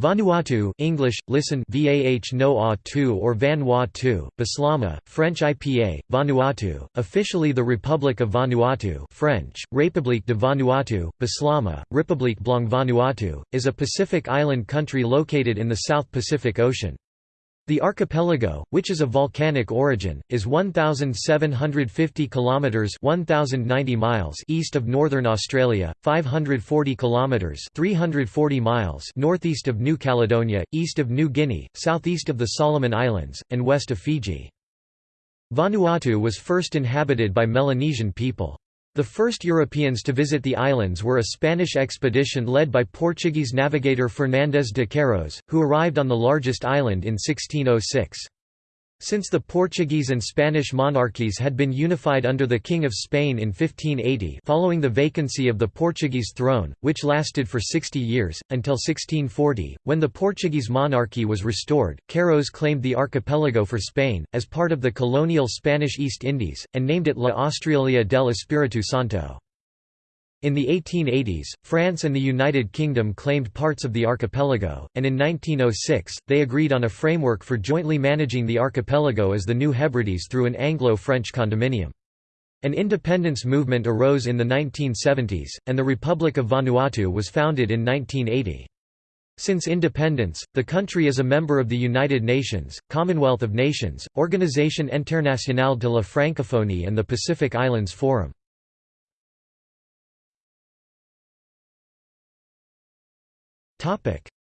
Vanuatu English, listen Vah no 2 or Vanuatu, Bislama, French IPA, Vanuatu, officially the Republic of Vanuatu French, République de Vanuatu, Bislama, République Blanc Vanuatu, is a Pacific island country located in the South Pacific Ocean. The archipelago, which is of volcanic origin, is 1750 kilometers (1090 miles) east of northern Australia, 540 kilometers (340 miles) northeast of New Caledonia, east of New Guinea, southeast of the Solomon Islands, and west of Fiji. Vanuatu was first inhabited by Melanesian people. The first Europeans to visit the islands were a Spanish expedition led by Portuguese navigator Fernández de Queiroz, who arrived on the largest island in 1606. Since the Portuguese and Spanish monarchies had been unified under the King of Spain in 1580 following the vacancy of the Portuguese throne, which lasted for 60 years, until 1640, when the Portuguese monarchy was restored, Queiroz claimed the archipelago for Spain, as part of the colonial Spanish East Indies, and named it La Australia del Espíritu Santo. In the 1880s, France and the United Kingdom claimed parts of the archipelago, and in 1906, they agreed on a framework for jointly managing the archipelago as the New Hebrides through an Anglo-French condominium. An independence movement arose in the 1970s, and the Republic of Vanuatu was founded in 1980. Since independence, the country is a member of the United Nations, Commonwealth of Nations, Organisation Internationale de la Francophonie and the Pacific Islands Forum.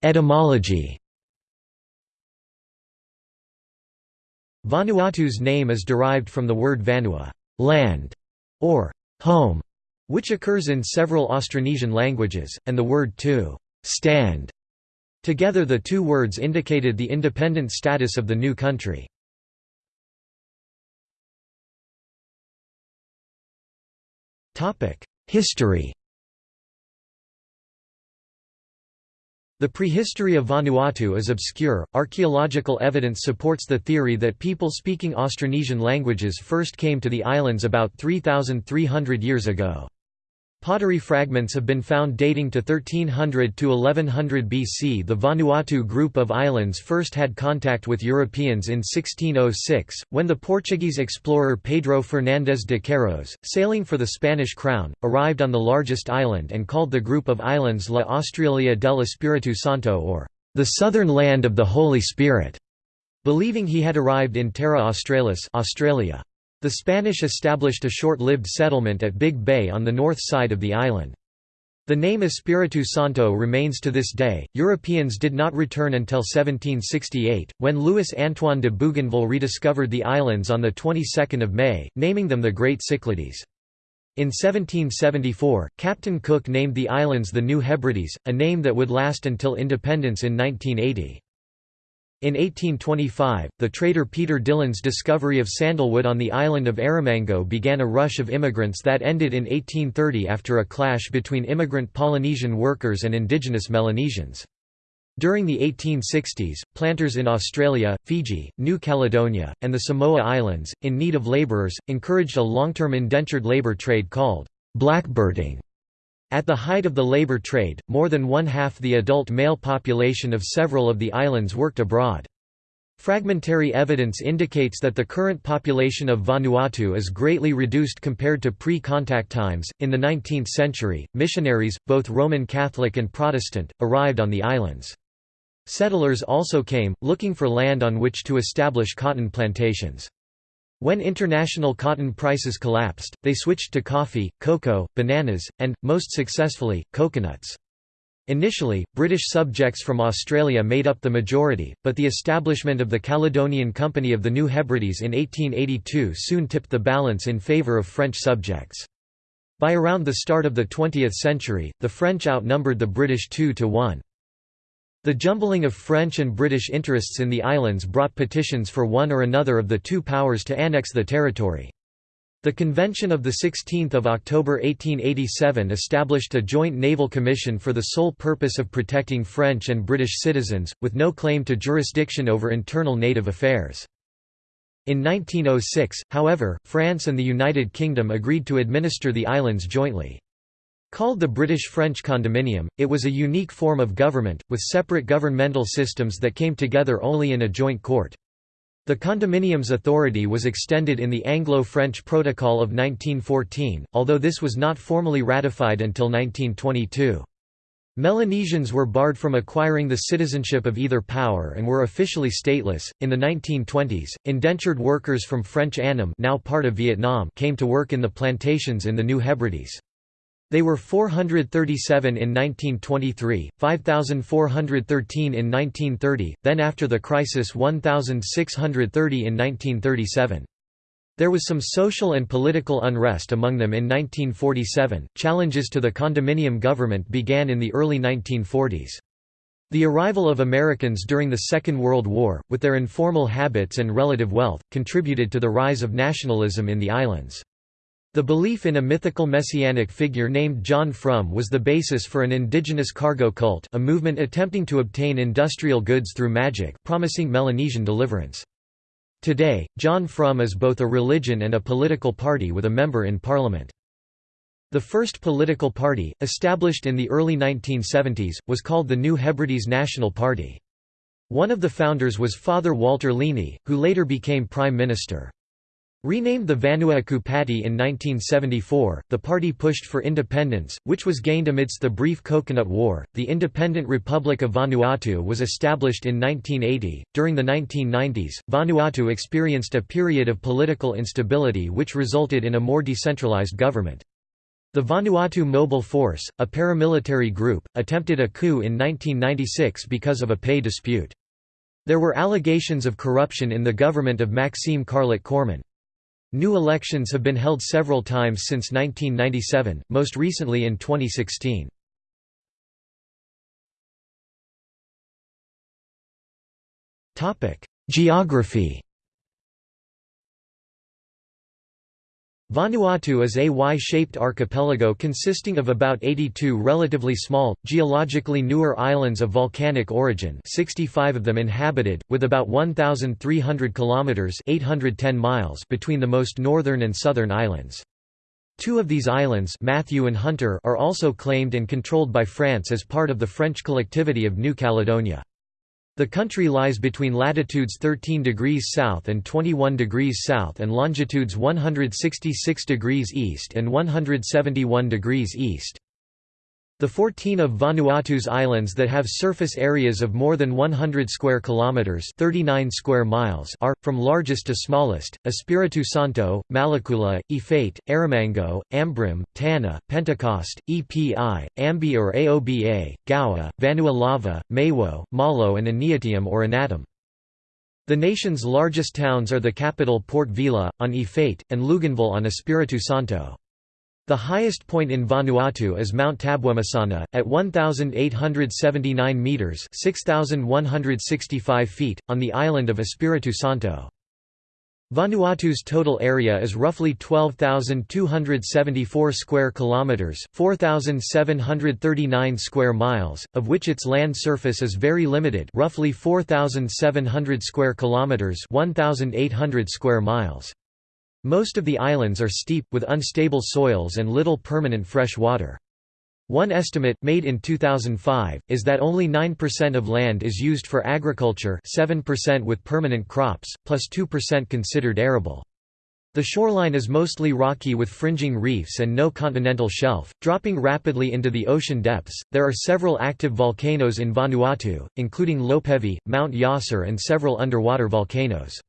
Etymology Vanuatu's name is derived from the word vanua land", or home", which occurs in several Austronesian languages, and the word to stand. Together the two words indicated the independent status of the new country. History The prehistory of Vanuatu is obscure. Archaeological evidence supports the theory that people speaking Austronesian languages first came to the islands about 3,300 years ago. Pottery fragments have been found dating to 1300 to 1100 BC. The Vanuatu group of islands first had contact with Europeans in 1606, when the Portuguese explorer Pedro Fernández de Queiroz, sailing for the Spanish crown, arrived on the largest island and called the group of islands La Australia del Espíritu Santo or the southern land of the Holy Spirit, believing he had arrived in Terra Australis Australia. The Spanish established a short-lived settlement at Big Bay on the north side of the island. The name Espiritu Santo remains to this day. Europeans did not return until 1768, when Louis Antoine de Bougainville rediscovered the islands on the 22nd of May, naming them the Great Cyclades. In 1774, Captain Cook named the islands the New Hebrides, a name that would last until independence in 1980. In 1825, the trader Peter Dillon's discovery of sandalwood on the island of Erromango began a rush of immigrants that ended in 1830 after a clash between immigrant Polynesian workers and indigenous Melanesians. During the 1860s, planters in Australia, Fiji, New Caledonia, and the Samoa Islands, in need of labourers, encouraged a long-term indentured labour trade called blackbirding. At the height of the labor trade, more than one-half the adult male population of several of the islands worked abroad. Fragmentary evidence indicates that the current population of Vanuatu is greatly reduced compared to pre contact times. In the 19th century, missionaries, both Roman Catholic and Protestant, arrived on the islands. Settlers also came, looking for land on which to establish cotton plantations. When international cotton prices collapsed, they switched to coffee, cocoa, bananas, and, most successfully, coconuts. Initially, British subjects from Australia made up the majority, but the establishment of the Caledonian Company of the New Hebrides in 1882 soon tipped the balance in favour of French subjects. By around the start of the 20th century, the French outnumbered the British 2 to 1. The jumbling of French and British interests in the islands brought petitions for one or another of the two powers to annex the territory. The Convention of 16 October 1887 established a joint naval commission for the sole purpose of protecting French and British citizens, with no claim to jurisdiction over internal native affairs. In 1906, however, France and the United Kingdom agreed to administer the islands jointly. Called the British-French condominium, it was a unique form of government, with separate governmental systems that came together only in a joint court. The condominium's authority was extended in the Anglo-French Protocol of 1914, although this was not formally ratified until 1922. Melanesians were barred from acquiring the citizenship of either power and were officially stateless. In the 1920s, indentured workers from French Annam, now part of Vietnam, came to work in the plantations in the New Hebrides. They were 437 in 1923, 5,413 in 1930, then after the crisis 1,630 in 1937. There was some social and political unrest among them in 1947. Challenges to the condominium government began in the early 1940s. The arrival of Americans during the Second World War, with their informal habits and relative wealth, contributed to the rise of nationalism in the islands. The belief in a mythical messianic figure named John Frum was the basis for an indigenous cargo cult a movement attempting to obtain industrial goods through magic, promising Melanesian deliverance. Today, John Frum is both a religion and a political party with a member in parliament. The first political party, established in the early 1970s, was called the New Hebrides National Party. One of the founders was Father Walter Lini, who later became Prime Minister. Renamed the Vanuatu Party in 1974, the party pushed for independence, which was gained amidst the brief Coconut War. The Independent Republic of Vanuatu was established in 1980. During the 1990s, Vanuatu experienced a period of political instability which resulted in a more decentralized government. The Vanuatu Mobile Force, a paramilitary group, attempted a coup in 1996 because of a pay dispute. There were allegations of corruption in the government of Maxime Carlot Korman. New elections have been held several times since 1997, most recently in 2016. Geography Vanuatu is a Y-shaped archipelago consisting of about 82 relatively small, geologically newer islands of volcanic origin 65 of them inhabited, with about 1,300 kilometres 810 miles between the most northern and southern islands. Two of these islands Matthew and Hunter are also claimed and controlled by France as part of the French collectivity of New Caledonia. The country lies between latitudes 13 degrees south and 21 degrees south and longitudes 166 degrees east and 171 degrees east. The 14 of Vanuatu's islands that have surface areas of more than 100 square kilometers (39 square miles) are from largest to smallest: Espiritu Santo, Malekula, Efate, Erromango, Ambrym, Tanna, Pentecost, Epi, Ambae or Aoba, Gaua, Vanua Lava, Maewo, Malo and Aneityum or Anatom. The nation's largest towns are the capital Port Vila, on Efate, and Luganville on Espiritu Santo. The highest point in Vanuatu is Mount Tabwemasana, at 1,879 metres 6,165 feet, on the island of Espiritu Santo. Vanuatu's total area is roughly 12,274 square kilometers, 4,739 square miles, of which its land surface is very limited, roughly 4,700 square kilometers, 1,800 square miles. Most of the islands are steep, with unstable soils and little permanent fresh water. One estimate, made in 2005, is that only 9% of land is used for agriculture 7% with permanent crops, plus 2% considered arable. The shoreline is mostly rocky with fringing reefs and no continental shelf, dropping rapidly into the ocean depths. There are several active volcanoes in Vanuatu, including Lopevi, Mount Yasur, and several underwater volcanoes.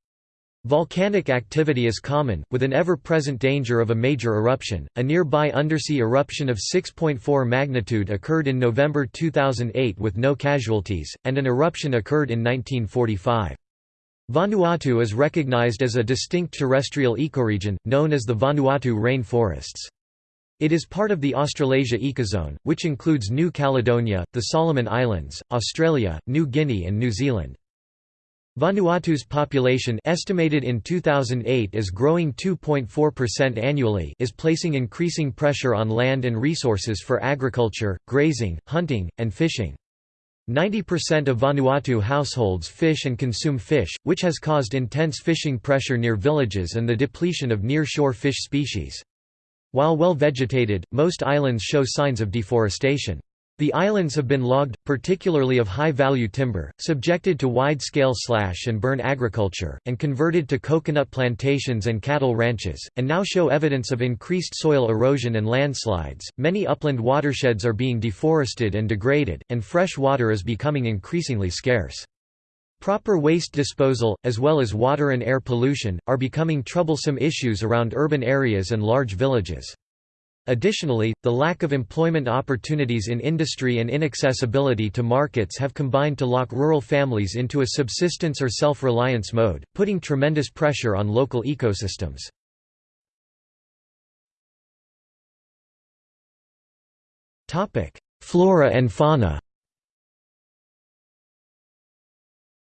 Volcanic activity is common, with an ever-present danger of a major eruption. A nearby undersea eruption of 6.4 magnitude occurred in November 2008 with no casualties, and an eruption occurred in 1945. Vanuatu is recognized as a distinct terrestrial ecoregion, known as the Vanuatu rainforests. It is part of the Australasia ecozone, which includes New Caledonia, the Solomon Islands, Australia, New Guinea and New Zealand. Vanuatu's population estimated in 2008 as growing 2.4% annually is placing increasing pressure on land and resources for agriculture, grazing, hunting, and fishing. 90% of Vanuatu households fish and consume fish, which has caused intense fishing pressure near villages and the depletion of near-shore fish species. While well vegetated, most islands show signs of deforestation. The islands have been logged, particularly of high-value timber, subjected to wide-scale slash and burn agriculture, and converted to coconut plantations and cattle ranches, and now show evidence of increased soil erosion and landslides. Many upland watersheds are being deforested and degraded, and fresh water is becoming increasingly scarce. Proper waste disposal, as well as water and air pollution, are becoming troublesome issues around urban areas and large villages. Additionally, the lack of employment opportunities in industry and inaccessibility to markets have combined to lock rural families into a subsistence or self-reliance mode, putting tremendous pressure on local ecosystems. Flora and fauna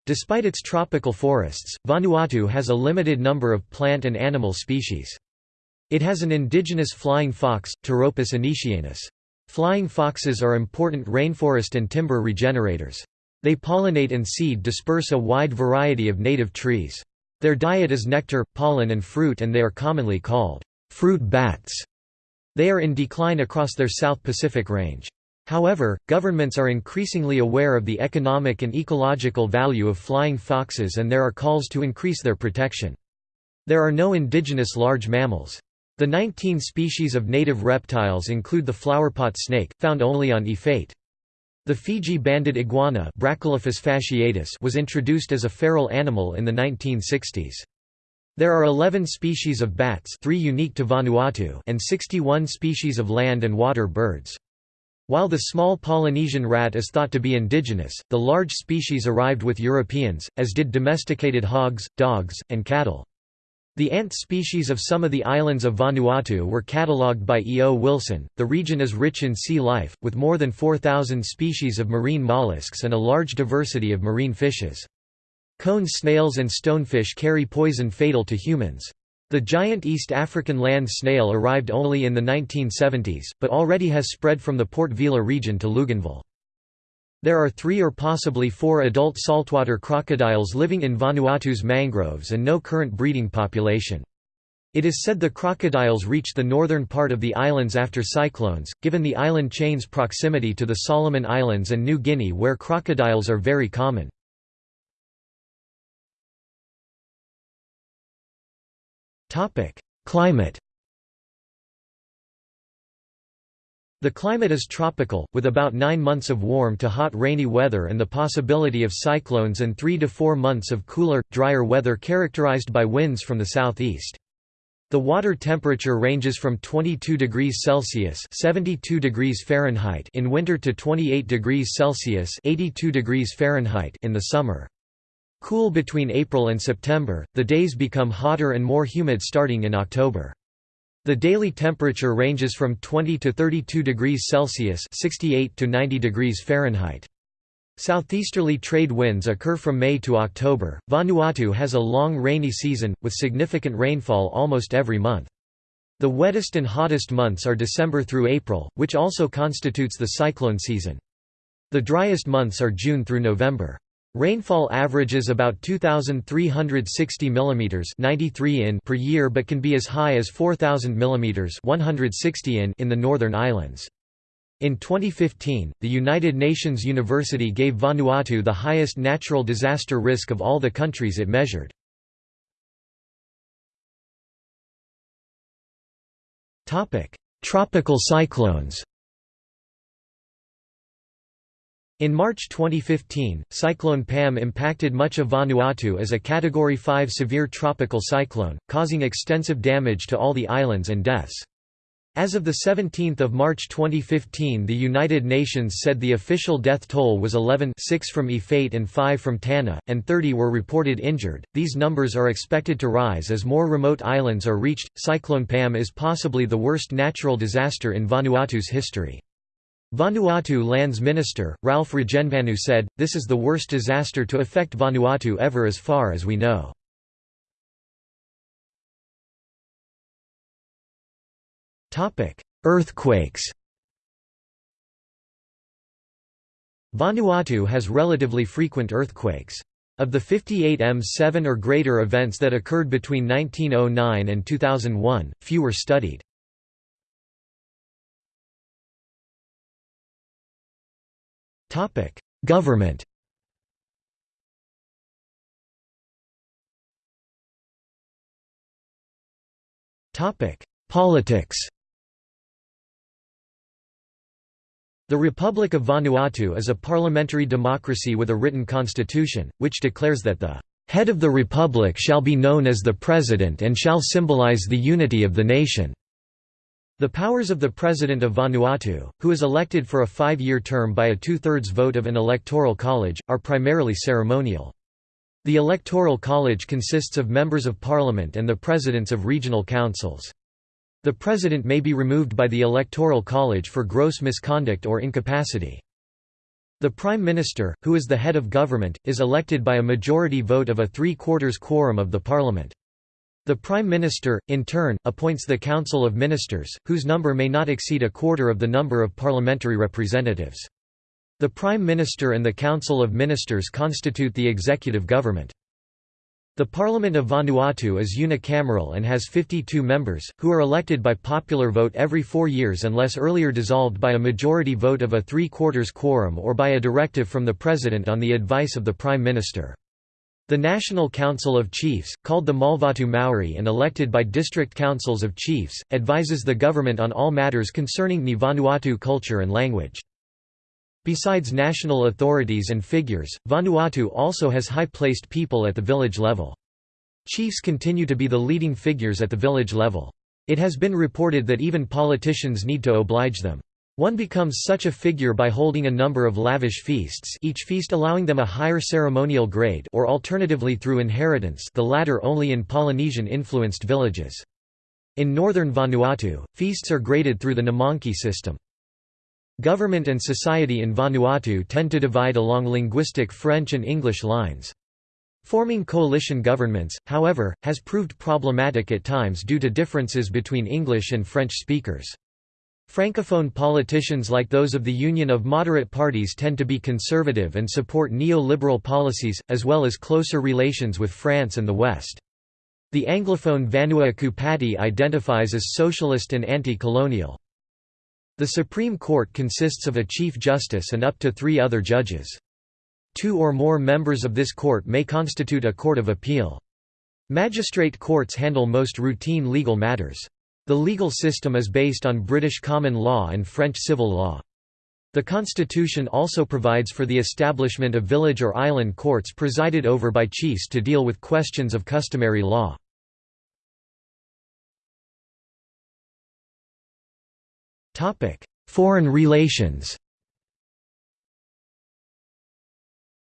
Despite its tropical forests, Vanuatu has a limited number of plant and animal species. It has an indigenous flying fox, Pteropus anetianus. Flying foxes are important rainforest and timber regenerators. They pollinate and seed disperse a wide variety of native trees. Their diet is nectar, pollen and fruit and they are commonly called fruit bats. They are in decline across their South Pacific range. However, governments are increasingly aware of the economic and ecological value of flying foxes and there are calls to increase their protection. There are no indigenous large mammals. The 19 species of native reptiles include the flowerpot snake, found only on Efate. The Fiji banded iguana fasciatus was introduced as a feral animal in the 1960s. There are 11 species of bats three unique to Vanuatu and 61 species of land and water birds. While the small Polynesian rat is thought to be indigenous, the large species arrived with Europeans, as did domesticated hogs, dogs, and cattle. The ant species of some of the islands of Vanuatu were catalogued by E. O. Wilson. The region is rich in sea life, with more than 4,000 species of marine mollusks and a large diversity of marine fishes. Cone snails and stonefish carry poison fatal to humans. The giant East African land snail arrived only in the 1970s, but already has spread from the Port Vila region to Luganville. There are three or possibly four adult saltwater crocodiles living in Vanuatu's mangroves and no current breeding population. It is said the crocodiles reached the northern part of the islands after cyclones, given the island chain's proximity to the Solomon Islands and New Guinea where crocodiles are very common. Climate The climate is tropical, with about nine months of warm to hot rainy weather and the possibility of cyclones and three to four months of cooler, drier weather characterized by winds from the southeast. The water temperature ranges from 22 degrees Celsius (72 degrees Fahrenheit) in winter to 28 degrees Celsius (82 degrees Fahrenheit) in the summer. Cool between April and September, the days become hotter and more humid starting in October. The daily temperature ranges from 20 to 32 degrees Celsius (68 to 90 degrees Fahrenheit). Southeasterly trade winds occur from May to October. Vanuatu has a long rainy season, with significant rainfall almost every month. The wettest and hottest months are December through April, which also constitutes the cyclone season. The driest months are June through November. Rainfall averages about 2,360 mm 93 in per year but can be as high as 4,000 mm 160 in in the Northern Islands. In 2015, the United Nations University gave Vanuatu the highest natural disaster risk of all the countries it measured. Tropical cyclones in March 2015, Cyclone Pam impacted much of Vanuatu as a Category 5 severe tropical cyclone, causing extensive damage to all the islands and deaths. As of 17 March 2015 the United Nations said the official death toll was 11 6 from Efate and 5 from Tanna, and 30 were reported injured. These numbers are expected to rise as more remote islands are reached. Cyclone Pam is possibly the worst natural disaster in Vanuatu's history. Vanuatu Lands Minister, Ralph Regenvanu said, this is the worst disaster to affect Vanuatu ever as far as we know. Earthquakes Vanuatu has relatively frequent earthquakes. Of the 58 M7 or greater events that occurred between 1909 and 2001, few were studied. Government. Politics. The Republic of Vanuatu is a parliamentary democracy with a written constitution, which declares that the head of the republic shall be known as the president and shall symbolize the unity of the nation. The powers of the President of Vanuatu, who is elected for a five-year term by a two-thirds vote of an electoral college, are primarily ceremonial. The electoral college consists of members of parliament and the presidents of regional councils. The president may be removed by the electoral college for gross misconduct or incapacity. The Prime Minister, who is the head of government, is elected by a majority vote of a three-quarters quorum of the parliament. The Prime Minister, in turn, appoints the Council of Ministers, whose number may not exceed a quarter of the number of parliamentary representatives. The Prime Minister and the Council of Ministers constitute the executive government. The Parliament of Vanuatu is unicameral and has 52 members, who are elected by popular vote every four years unless earlier dissolved by a majority vote of a three-quarters quorum or by a directive from the President on the advice of the Prime Minister. The National Council of Chiefs, called the Malvatu Mauri and elected by district councils of chiefs, advises the government on all matters concerning Ni Vanuatu culture and language. Besides national authorities and figures, Vanuatu also has high-placed people at the village level. Chiefs continue to be the leading figures at the village level. It has been reported that even politicians need to oblige them. One becomes such a figure by holding a number of lavish feasts each feast allowing them a higher ceremonial grade or alternatively through inheritance the latter only in Polynesian-influenced villages. In northern Vanuatu, feasts are graded through the Nimangki system. Government and society in Vanuatu tend to divide along linguistic French and English lines. Forming coalition governments, however, has proved problematic at times due to differences between English and French speakers. Francophone politicians like those of the Union of Moderate Parties tend to be conservative and support neo-liberal policies, as well as closer relations with France and the West. The Anglophone Vanuatu Party identifies as socialist and anti-colonial. The Supreme Court consists of a Chief Justice and up to three other judges. Two or more members of this court may constitute a court of appeal. Magistrate courts handle most routine legal matters. The legal system is based on British common law and French civil law. The constitution also provides for the establishment of village or island courts presided over by chiefs to deal with questions of customary law. Foreign relations.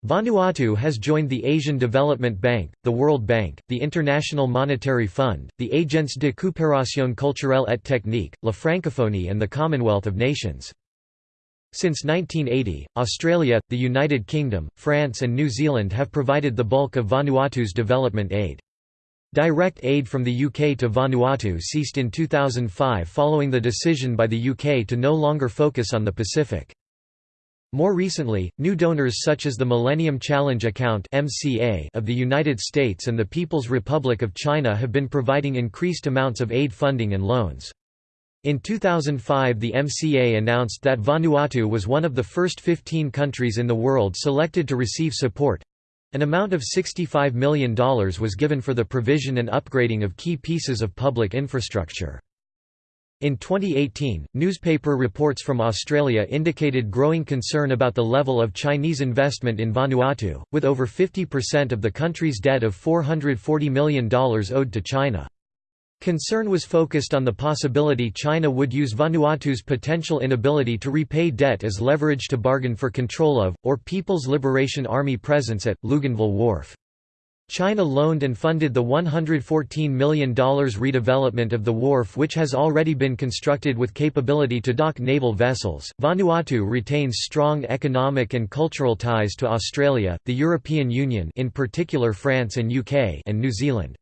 Vanuatu has joined the Asian Development Bank, the World Bank, the International Monetary Fund, the Agence de coopération culturelle et technique, La Francophonie and the Commonwealth of Nations. Since 1980, Australia, the United Kingdom, France and New Zealand have provided the bulk of Vanuatu's development aid. Direct aid from the UK to Vanuatu ceased in 2005 following the decision by the UK to no longer focus on the Pacific. More recently, new donors such as the Millennium Challenge Account of the United States and the People's Republic of China have been providing increased amounts of aid funding and loans. In 2005 the MCA announced that Vanuatu was one of the first 15 countries in the world selected to receive support, an amount of $65 million was given for the provision and upgrading of key pieces of public infrastructure. In 2018, newspaper reports from Australia indicated growing concern about the level of Chinese investment in Vanuatu, with over 50% of the country's debt of $440 million owed to China. Concern was focused on the possibility China would use Vanuatu's potential inability to repay debt as leverage to bargain for control of, or People's Liberation Army presence at, Luganville Wharf. China loaned and funded the $114 million redevelopment of the wharf, which has already been constructed with capability to dock naval vessels. Vanuatu retains strong economic and cultural ties to Australia, the European Union, in particular France and UK, and New Zealand.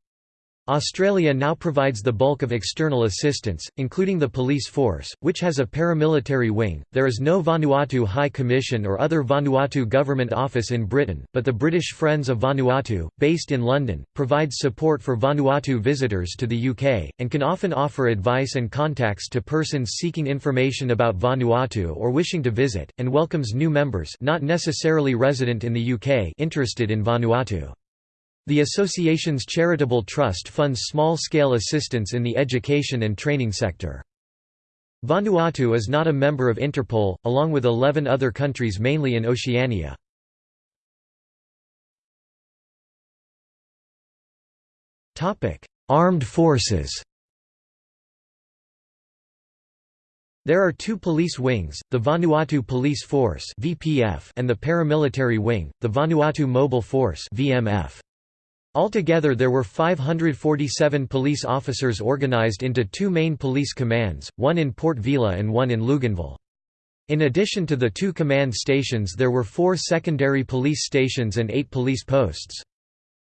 Australia now provides the bulk of external assistance, including the police force, which has a paramilitary wing. There is no Vanuatu High Commission or other Vanuatu government office in Britain, but the British Friends of Vanuatu, based in London, provides support for Vanuatu visitors to the UK, and can often offer advice and contacts to persons seeking information about Vanuatu or wishing to visit, and welcomes new members not necessarily resident in the UK interested in Vanuatu. The association's charitable trust funds small-scale assistance in the education and training sector. Vanuatu is not a member of Interpol, along with 11 other countries mainly in Oceania. Armed forces There are two police wings, the Vanuatu Police Force and the paramilitary wing, the Vanuatu Mobile Force. Altogether there were 547 police officers organized into two main police commands, one in Port Vila and one in Luganville. In addition to the two command stations there were four secondary police stations and eight police posts.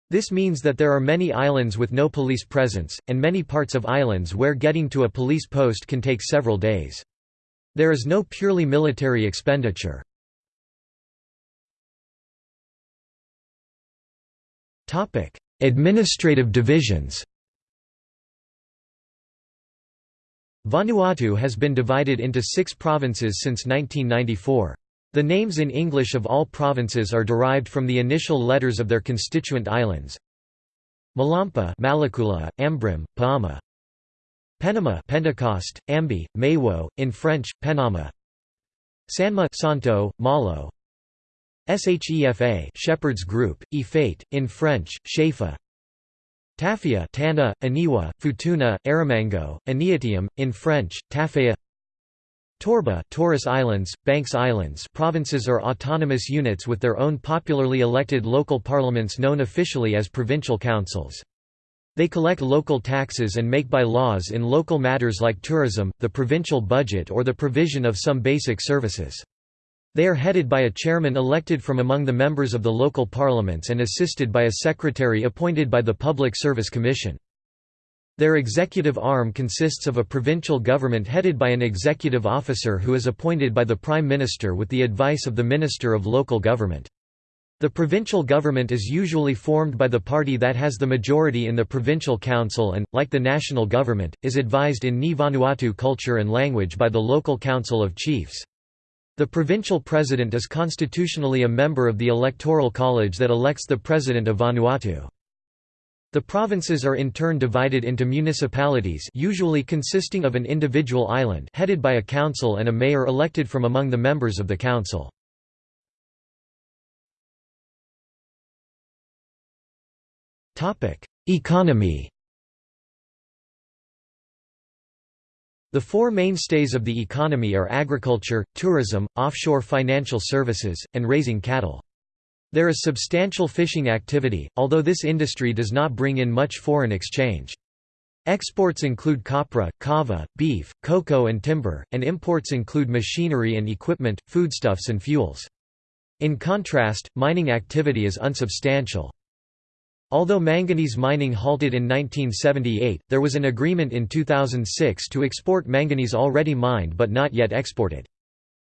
This means that there are many islands with no police presence, and many parts of islands where getting to a police post can take several days. There is no purely military expenditure. Administrative divisions Vanuatu has been divided into six provinces since 1994. The names in English of all provinces are derived from the initial letters of their constituent islands. Malampa, Malekula, Ambrym, Paama. Penama, Pentecost, Ambae, Maewo, in French, Penama. Sanma, Santo, Malo. Shefa Shepherd's Group, Efate, in French, Shefa Tafea Tanna, Aniwa, Futuna, Erromango, Aneityum, in French, Tafea Torba Torres Islands, Banks Islands provinces are autonomous units with their own popularly elected local parliaments known officially as provincial councils. They collect local taxes and make by-laws in local matters like tourism, the provincial budget or the provision of some basic services. They are headed by a chairman elected from among the members of the local parliaments and assisted by a secretary appointed by the Public Service Commission. Their executive arm consists of a provincial government headed by an executive officer who is appointed by the Prime Minister with the advice of the Minister of Local Government. The provincial government is usually formed by the party that has the majority in the provincial council and, like the national government, is advised in Ni Vanuatu culture and language by the local council of chiefs. The provincial president is constitutionally a member of the electoral college that elects the president of Vanuatu. The provinces are in turn divided into municipalities usually consisting of an individual island headed by a council and a mayor elected from among the members of the council. Economy The four mainstays of the economy are agriculture, tourism, offshore financial services, and raising cattle. There is substantial fishing activity, although this industry does not bring in much foreign exchange. Exports include copra, kava, beef, cocoa and timber, and imports include machinery and equipment, foodstuffs and fuels. In contrast, mining activity is unsubstantial. Although manganese mining halted in 1978, there was an agreement in 2006 to export manganese already mined but not yet exported.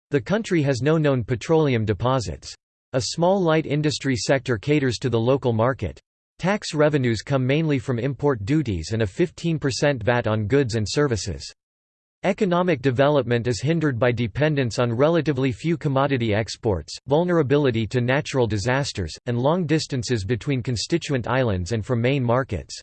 The country has no known petroleum deposits. A small light industry sector caters to the local market. Tax revenues come mainly from import duties and a 15% VAT on goods and services. Economic development is hindered by dependence on relatively few commodity exports, vulnerability to natural disasters, and long distances between constituent islands and from main markets.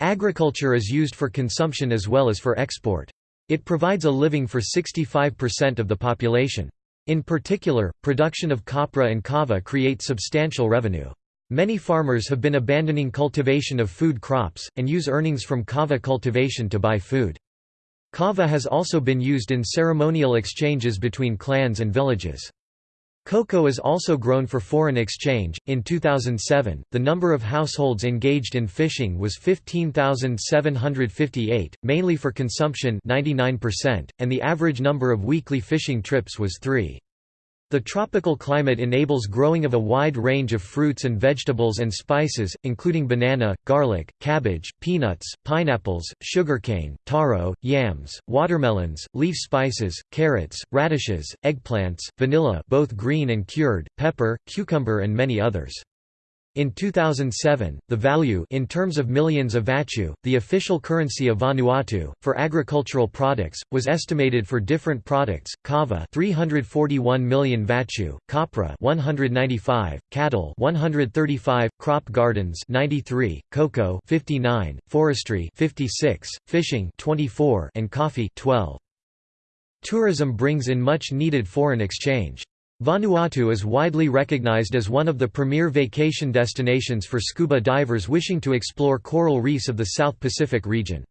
Agriculture is used for consumption as well as for export. It provides a living for 65% of the population. In particular, production of copra and kava create substantial revenue. Many farmers have been abandoning cultivation of food crops, and use earnings from kava cultivation to buy food. Kava has also been used in ceremonial exchanges between clans and villages. Cocoa is also grown for foreign exchange. In 2007, the number of households engaged in fishing was 15,758, mainly for consumption 99%, and the average number of weekly fishing trips was 3. The tropical climate enables growing of a wide range of fruits and vegetables and spices, including banana, garlic, cabbage, peanuts, pineapples, sugarcane, taro, yams, watermelons, leaf spices, carrots, radishes, eggplants, vanilla both green and cured, pepper, cucumber and many others. In 2007, the value in terms of millions of vatu, the official currency of Vanuatu, for agricultural products, was estimated for different products: kava 341 million vatu, copra 195, cattle 135, crop gardens 93, cocoa 59, forestry 56, fishing 24, and coffee 12. Tourism brings in much needed foreign exchange. Vanuatu is widely recognized as one of the premier vacation destinations for scuba divers wishing to explore coral reefs of the South Pacific region.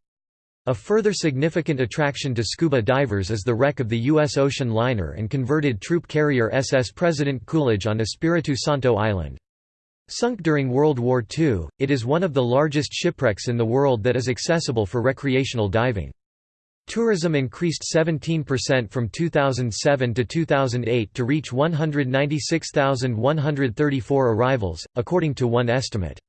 A further significant attraction to scuba divers is the wreck of the U.S. ocean liner and converted troop carrier SS President Coolidge on Espiritu Santo Island. Sunk during World War II, it is one of the largest shipwrecks in the world that is accessible for recreational diving. Tourism increased 17% from 2007 to 2008 to reach 196,134 arrivals, according to one estimate.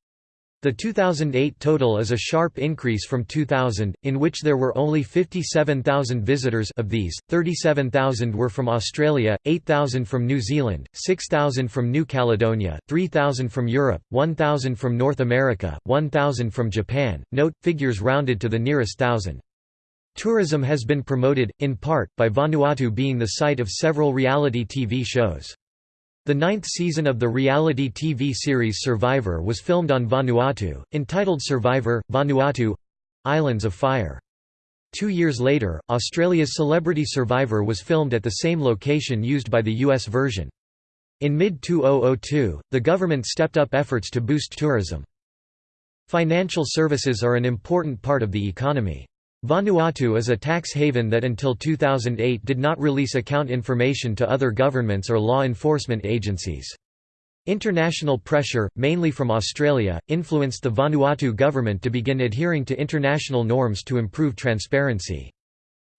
The 2008 total is a sharp increase from 2000, in which there were only 57,000 visitors of these, 37,000 were from Australia, 8,000 from New Zealand, 6,000 from New Caledonia, 3,000 from Europe, 1,000 from North America, 1,000 from Japan. Note, figures rounded to the nearest thousand. Tourism has been promoted, in part, by Vanuatu being the site of several reality TV shows. The ninth season of the reality TV series Survivor was filmed on Vanuatu, entitled Survivor, Vanuatu Islands of Fire. Two years later, Australia's Celebrity Survivor was filmed at the same location used by the US version. In mid-2002, the government stepped up efforts to boost tourism. Financial services are an important part of the economy. Vanuatu is a tax haven that until 2008 did not release account information to other governments or law enforcement agencies. International pressure, mainly from Australia, influenced the Vanuatu government to begin adhering to international norms to improve transparency.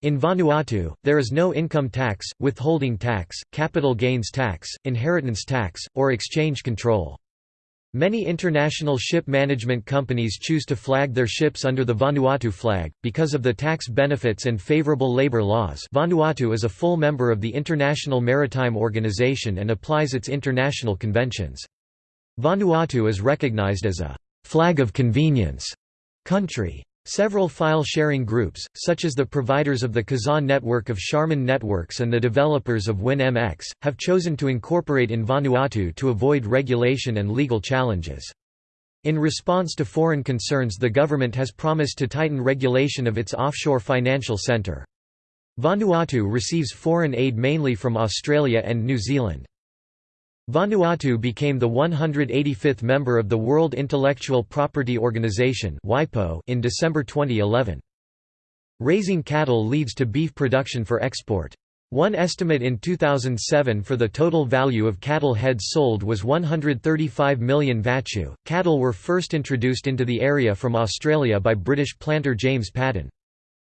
In Vanuatu, there is no income tax, withholding tax, capital gains tax, inheritance tax, or exchange control. Many international ship management companies choose to flag their ships under the Vanuatu flag, because of the tax benefits and favorable labor laws Vanuatu is a full member of the International Maritime Organization and applies its international conventions. Vanuatu is recognized as a «flag of convenience» country. Several file-sharing groups, such as the providers of the Kazaa network of Sharman Networks and the developers of WinMX, have chosen to incorporate in Vanuatu to avoid regulation and legal challenges. In response to foreign concerns the government has promised to tighten regulation of its offshore financial centre. Vanuatu receives foreign aid mainly from Australia and New Zealand. Vanuatu became the 185th member of the World Intellectual Property Organization in December 2011. Raising cattle leads to beef production for export. One estimate in 2007 for the total value of cattle heads sold was 135 million vatu. Cattle were first introduced into the area from Australia by British planter James Paddon.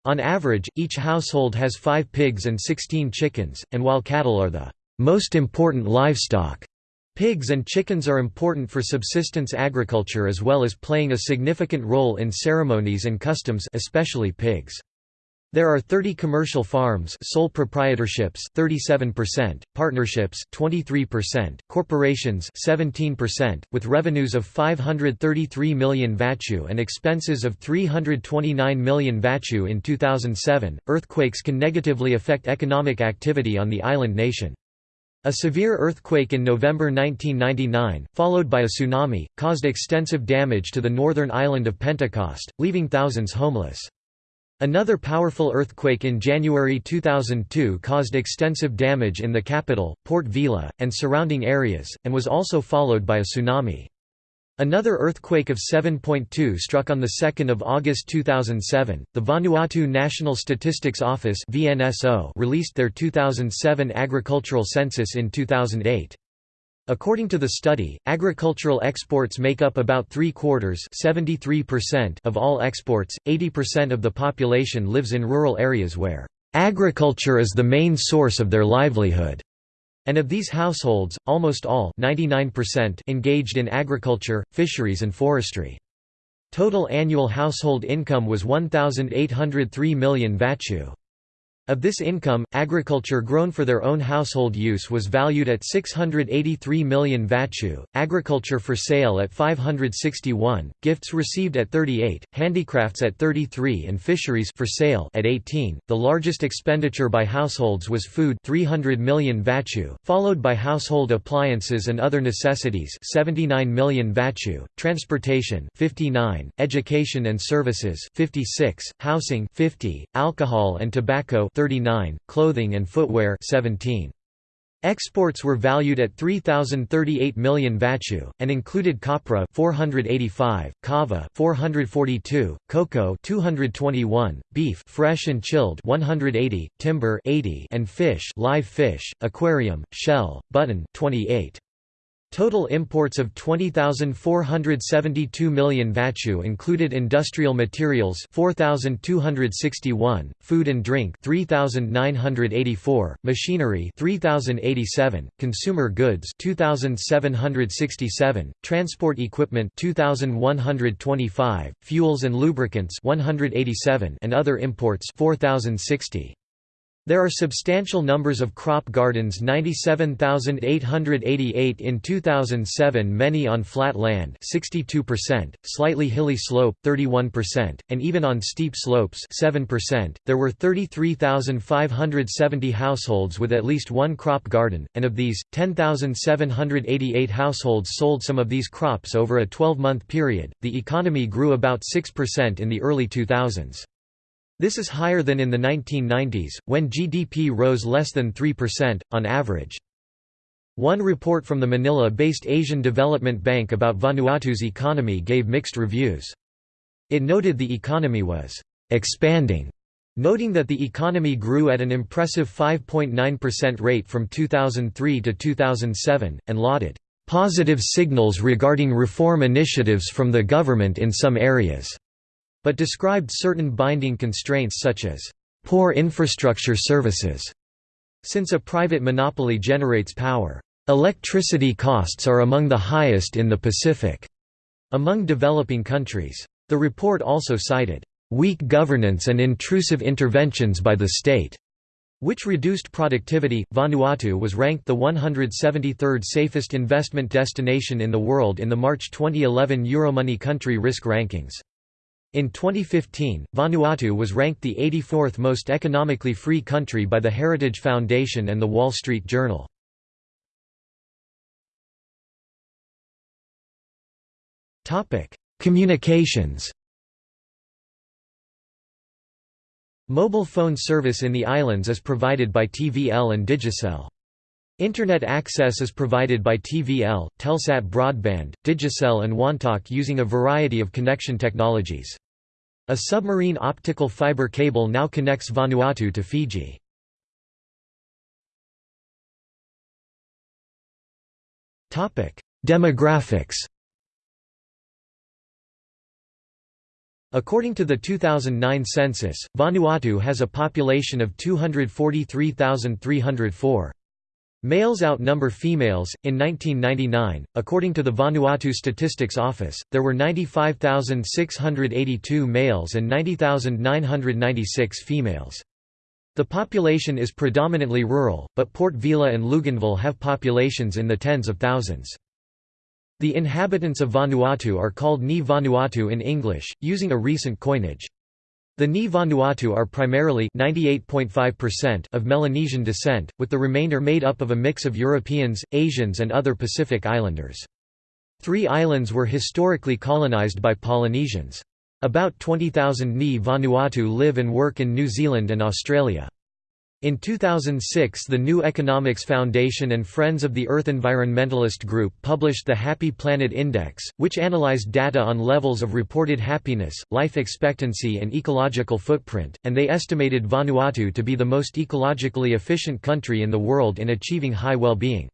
On average, each household has five pigs and 16 chickens, and while cattle are the most important livestock. Pigs and chickens are important for subsistence agriculture as well as playing a significant role in ceremonies and customs especially pigs. There are 30 commercial farms sole proprietorships 37%, partnerships 23%, corporations 17%, with revenues of 533 million vatu and expenses of 329 million vatu in 2007. Earthquakes can negatively affect economic activity on the island nation. A severe earthquake in November 1999, followed by a tsunami, caused extensive damage to the northern island of Pentecost, leaving thousands homeless. Another powerful earthquake in January 2002 caused extensive damage in the capital, Port Vila, and surrounding areas, and was also followed by a tsunami. Another earthquake of 7.2 struck on 2 August 2007. The Vanuatu National Statistics Office (VNSO) released their 2007 agricultural census in 2008. According to the study, agricultural exports make up about three quarters of all exports, 80% of the population lives in rural areas where agriculture is the main source of their livelihood. And of these households, almost all 99% engaged in agriculture, fisheries and forestry. Total annual household income was 1,803 million vatu. Of this income, agriculture grown for their own household use was valued at 683 million vatu, agriculture for sale at 561, gifts received at 38, handicrafts at 33 and fisheries for sale at 18. The largest expenditure by households was food 300 million vatu, followed by household appliances and other necessities 79 million vatu, transportation 59, education and services 56, housing 50, alcohol and tobacco 39, clothing and footwear 17. Exports were valued at 3038 million vatu and included copra 485, kava 442, cocoa 221, beef fresh and chilled 180, timber 80 and fish live fish, aquarium, shell, button 28. Total imports of 20,472 million vatu included industrial materials 4,261, food and drink 3,984, machinery 3,087, consumer goods 2,767, transport equipment 2,125, fuels and lubricants 187 and other imports 4,060. There are substantial numbers of crop gardens 97,888 in 2007 many on flat land 62%, slightly hilly slope 31%, and even on steep slopes 7%. There were 33,570 households with at least one crop garden, and of these, 10,788 households sold some of these crops over a 12-month period. The economy grew about 6% in the early 2000s. This is higher than in the 1990s, when GDP rose less than 3%, on average. One report from the Manila-based Asian Development Bank about Vanuatu's economy gave mixed reviews. It noted the economy was «expanding», noting that the economy grew at an impressive 5.9% rate from 2003 to 2007, and lauded «positive signals regarding reform initiatives from the government in some areas» but described certain binding constraints such as poor infrastructure services. Since a private monopoly generates power, electricity costs are among the highest in the Pacific among developing countries. The report also cited weak governance and intrusive interventions by the state, which reduced productivity. Vanuatu was ranked the 173rd safest investment destination in the world in the March 2011 Euromoney country risk rankings. In 2015, Vanuatu was ranked the 84th most economically free country by the Heritage Foundation and The Wall Street Journal. Communications Mobile phone service in the islands is provided by TVL and Digicel. Internet access is provided by TVL, Telsat Broadband, Digicel and Wantok using a variety of connection technologies. A submarine optical fiber cable now connects Vanuatu to Fiji. Demographics According to the 2009 census, Vanuatu has a population of 243,304. Males outnumber females. In 1999, according to the Vanuatu Statistics Office, there were 95,682 males and 90,996 females. The population is predominantly rural, but Port Vila and Luganville have populations in the tens of thousands. The inhabitants of Vanuatu are called Ni Vanuatu in English, using a recent coinage. The Ni Vanuatu are primarily 98.5% of Melanesian descent, with the remainder made up of a mix of Europeans, Asians and other Pacific Islanders. Three islands were historically colonized by Polynesians. About 20,000 Ni Vanuatu live and work in New Zealand and Australia. In 2006 the New Economics Foundation and Friends of the Earth Environmentalist Group published the Happy Planet Index, which analyzed data on levels of reported happiness, life expectancy and ecological footprint, and they estimated Vanuatu to be the most ecologically efficient country in the world in achieving high well-being.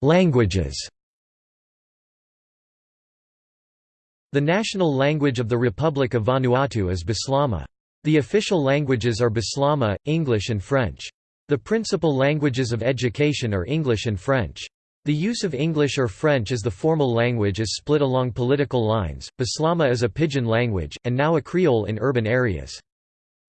Languages The national language of the Republic of Vanuatu is Bislama. The official languages are Bislama, English and French. The principal languages of education are English and French. The use of English or French as the formal language is split along political lines. Bislama is a pidgin language, and now a Creole in urban areas.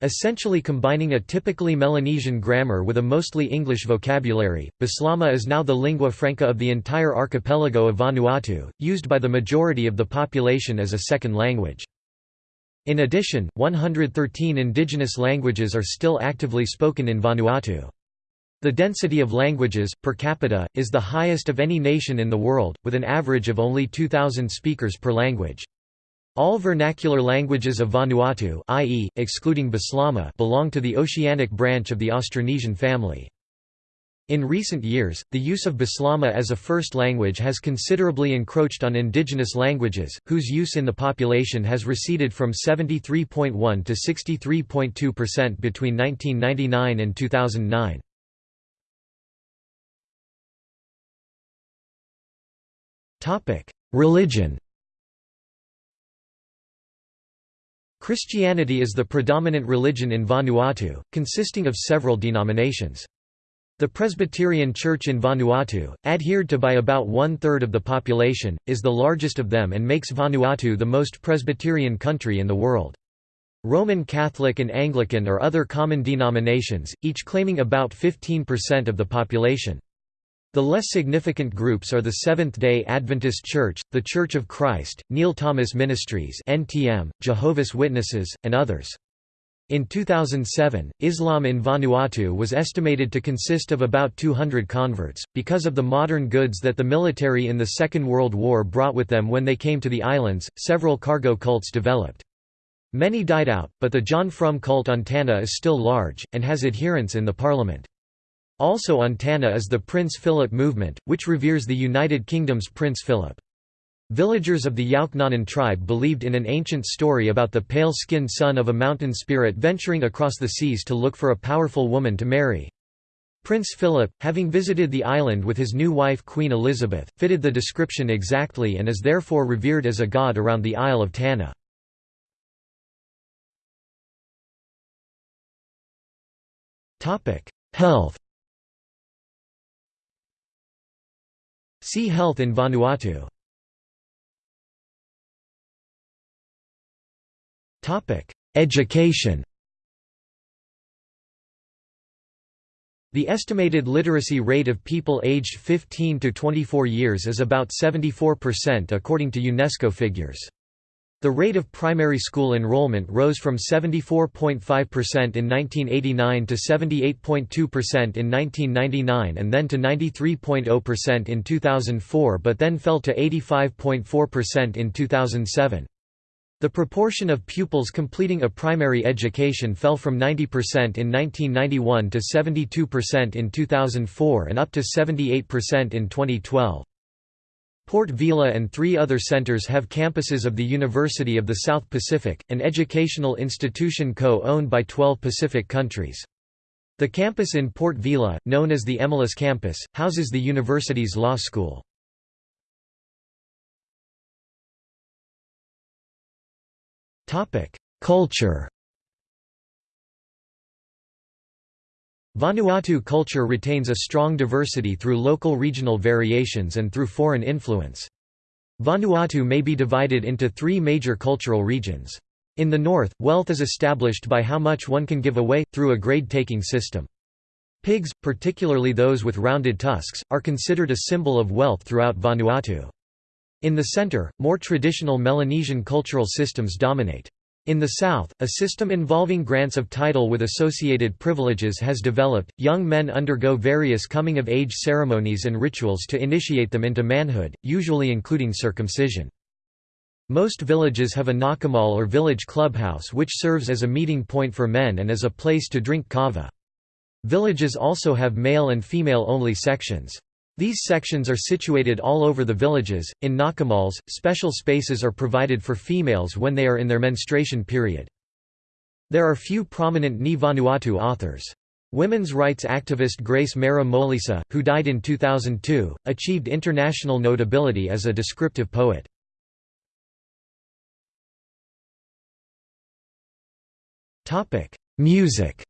Essentially combining a typically Melanesian grammar with a mostly English vocabulary, Bislama is now the lingua franca of the entire archipelago of Vanuatu, used by the majority of the population as a second language. In addition, 113 indigenous languages are still actively spoken in Vanuatu. The density of languages, per capita, is the highest of any nation in the world, with an average of only 2,000 speakers per language. All vernacular languages of Vanuatu i.e., excluding Bislama belong to the Oceanic branch of the Austronesian family. In recent years, the use of Bislama as a first language has considerably encroached on indigenous languages, whose use in the population has receded from 73.1 to 63.2% between 1999 and 2009. Religion Christianity is the predominant religion in Vanuatu, consisting of several denominations. The Presbyterian Church in Vanuatu, adhered to by about one-third of the population, is the largest of them and makes Vanuatu the most Presbyterian country in the world. Roman Catholic and Anglican are other common denominations, each claiming about 15% of the population. The less significant groups are the Seventh-day Adventist Church, The Church of Christ, Neil Thomas Ministries NTM, Jehovah's Witnesses, and others. In 2007, Islam in Vanuatu was estimated to consist of about 200 converts, because of the modern goods that the military in the Second World War brought with them when they came to the islands, several cargo cults developed. Many died out, but the John Frum cult on Tanna is still large, and has adherents in the parliament. Also on Tanna is the Prince Philip movement, which reveres the United Kingdom's Prince Philip. Villagers of the Yaohnanen tribe believed in an ancient story about the pale-skinned son of a mountain spirit venturing across the seas to look for a powerful woman to marry. Prince Philip, having visited the island with his new wife Queen Elizabeth, fitted the description exactly and is therefore revered as a god around the Isle of Tanna. Health See Health in Vanuatu Topic: Education The estimated literacy rate of people aged 15 to 24 years is about 74% according to UNESCO figures. The rate of primary school enrollment rose from 74.5% in 1989 to 78.2% in 1999 and then to 93.0% in 2004 but then fell to 85.4% in 2007. The proportion of pupils completing a primary education fell from 90% in 1991 to 72% in 2004 and up to 78% in 2012. Port Vila and three other centers have campuses of the University of the South Pacific, an educational institution co-owned by 12 Pacific countries. The campus in Port Vila, known as the Emalus campus, houses the university's law school. Culture Vanuatu culture retains a strong diversity through local regional variations and through foreign influence. Vanuatu may be divided into three major cultural regions. In the north, wealth is established by how much one can give away, through a grade-taking system. Pigs, particularly those with rounded tusks, are considered a symbol of wealth throughout Vanuatu. In the center, more traditional Melanesian cultural systems dominate. In the South, a system involving grants of title with associated privileges has developed. Young men undergo various coming of age ceremonies and rituals to initiate them into manhood, usually including circumcision. Most villages have a nakamal or village clubhouse which serves as a meeting point for men and as a place to drink kava. Villages also have male and female only sections. These sections are situated all over the villages. In nakamals, special spaces are provided for females when they are in their menstruation period. There are few prominent Ni Vanuatu authors. Women's rights activist Grace Mera Molisa, who died in 2002, achieved international notability as a descriptive poet. Music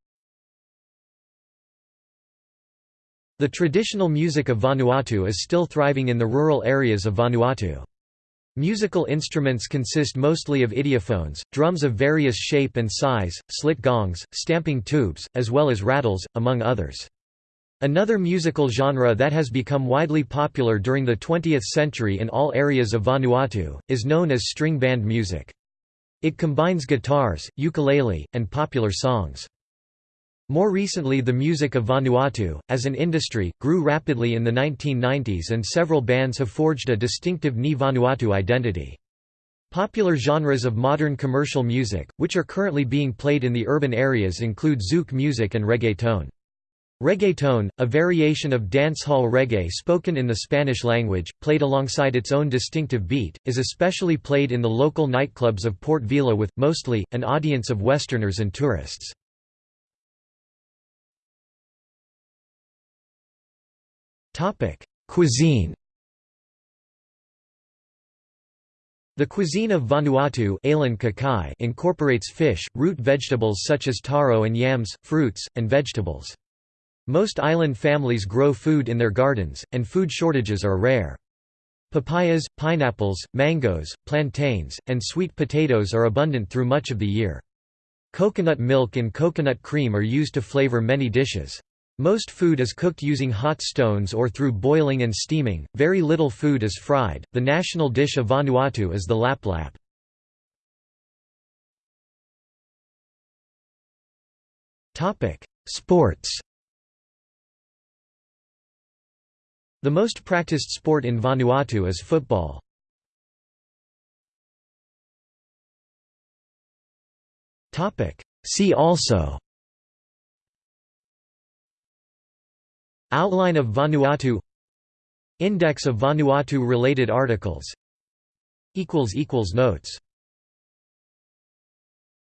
The traditional music of Vanuatu is still thriving in the rural areas of Vanuatu. Musical instruments consist mostly of idiophones, drums of various shape and size, slit gongs, stamping tubes, as well as rattles, among others. Another musical genre that has become widely popular during the 20th century in all areas of Vanuatu, is known as string band music. It combines guitars, ukulele, and popular songs. More recently the music of Vanuatu, as an industry, grew rapidly in the 1990s and several bands have forged a distinctive Ni Vanuatu identity. Popular genres of modern commercial music, which are currently being played in the urban areas include zouk music and reggaeton. Reggaeton, a variation of dancehall reggae spoken in the Spanish language, played alongside its own distinctive beat, is especially played in the local nightclubs of Port Vila with, mostly, an audience of Westerners and tourists. Topic: Cuisine. The cuisine of Vanuatu incorporates fish, root vegetables such as taro and yams, fruits, and vegetables. Most island families grow food in their gardens, and food shortages are rare. Papayas, pineapples, mangoes, plantains, and sweet potatoes are abundant through much of the year. Coconut milk and coconut cream are used to flavor many dishes. Most food is cooked using hot stones or through boiling and steaming, very little food is fried. The national dish of Vanuatu is the lap lap. Sports. The most practiced sport in Vanuatu is football. See also Outline of Vanuatu. Index of Vanuatu-related articles. Notes